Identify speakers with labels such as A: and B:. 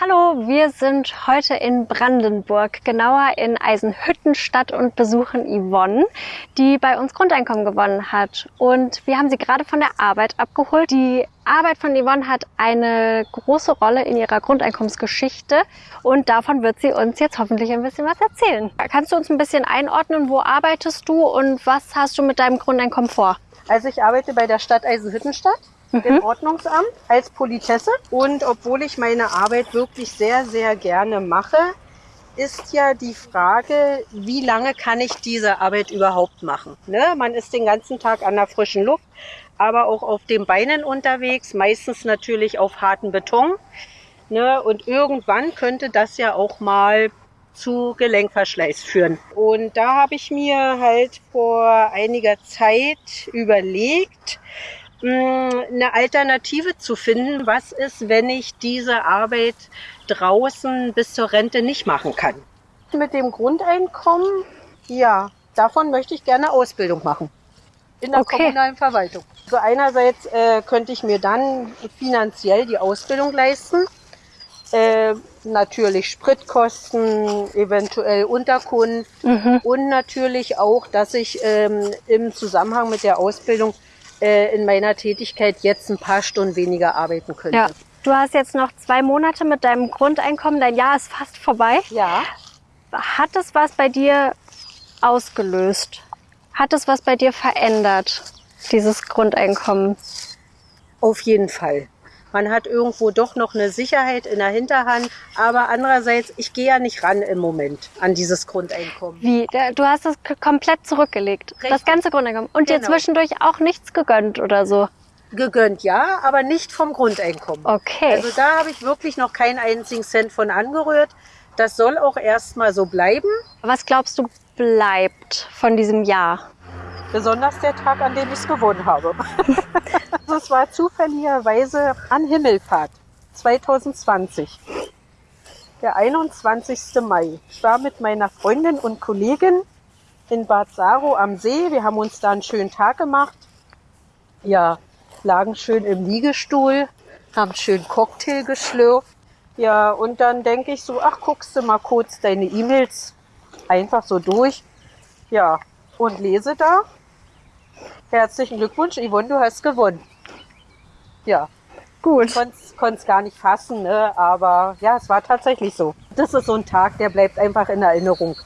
A: Hallo, wir sind heute in Brandenburg, genauer in Eisenhüttenstadt und besuchen Yvonne, die bei uns Grundeinkommen gewonnen hat. Und wir haben sie gerade von der Arbeit abgeholt. Die Arbeit von Yvonne hat eine große Rolle in ihrer Grundeinkommensgeschichte und davon wird sie uns jetzt hoffentlich ein bisschen was erzählen. Kannst du uns ein bisschen einordnen, wo arbeitest du und was hast du mit deinem Grundeinkommen vor?
B: Also ich arbeite bei der Stadt Eisenhüttenstadt im Ordnungsamt als Politesse. Und obwohl ich meine Arbeit wirklich sehr, sehr gerne mache, ist ja die Frage, wie lange kann ich diese Arbeit überhaupt machen? Ne? Man ist den ganzen Tag an der frischen Luft, aber auch auf den Beinen unterwegs, meistens natürlich auf harten Beton. Ne? Und irgendwann könnte das ja auch mal zu Gelenkverschleiß führen. Und da habe ich mir halt vor einiger Zeit überlegt, eine Alternative zu finden. Was ist, wenn ich diese Arbeit draußen bis zur Rente nicht machen kann? Mit dem Grundeinkommen, ja, davon möchte ich gerne Ausbildung machen. In der
A: Okay.
B: kommunalen Verwaltung. So einerseits äh, könnte ich mir dann finanziell die Ausbildung leisten. Äh, natürlich Spritkosten, eventuell Unterkunft und natürlich auch, dass ich ähm, im Zusammenhang mit der Ausbildung äh, in meiner Tätigkeit jetzt ein paar Stunden weniger arbeiten könnte.
A: Ja. Du hast jetzt noch zwei Monate mit deinem Grundeinkommen, dein Jahr ist fast vorbei.
B: ja.
A: Hat es was bei dir ausgelöst? Hat es was bei dir verändert, dieses Grundeinkommen?
B: Auf jeden Fall. Man hat irgendwo doch noch eine Sicherheit in der Hinterhand. Aber andererseits, ich gehe ja nicht ran im Moment an dieses Grundeinkommen.
A: Wie? Du hast es komplett zurückgelegt. Das
B: Richtig.
A: ganze Grundeinkommen. Und dir
B: Genau.
A: zwischendurch auch nichts gegönnt oder so.
B: Gegönnt ja, aber nicht vom Grundeinkommen.
A: Okay.
B: Also da habe ich wirklich noch keinen einzigen Cent von angerührt. Das soll auch erstmal so bleiben.
A: Was glaubst du bleibt von diesem Jahr?
B: Besonders der Tag, an dem ich es gewonnen habe. also es war zufälligerweise an Himmelfahrt 2020. Der 21. Mai. Ich war mit meiner Freundin und Kollegin in Bad Saro am See. Wir haben uns da einen schönen Tag gemacht. Ja, lagen schön im Liegestuhl, haben schön Cocktail geschlürft. Ja, und dann denke ich so, ach, guckst du mal kurz deine E-Mails einfach so durch. Ja, und lese da. Herzlichen Glückwunsch, Yvonne, du hast gewonnen. Ja,
A: Gut.
B: konnte es gar nicht fassen, ne? aber ja, es war tatsächlich so. Das ist so ein Tag, der bleibt einfach in Erinnerung.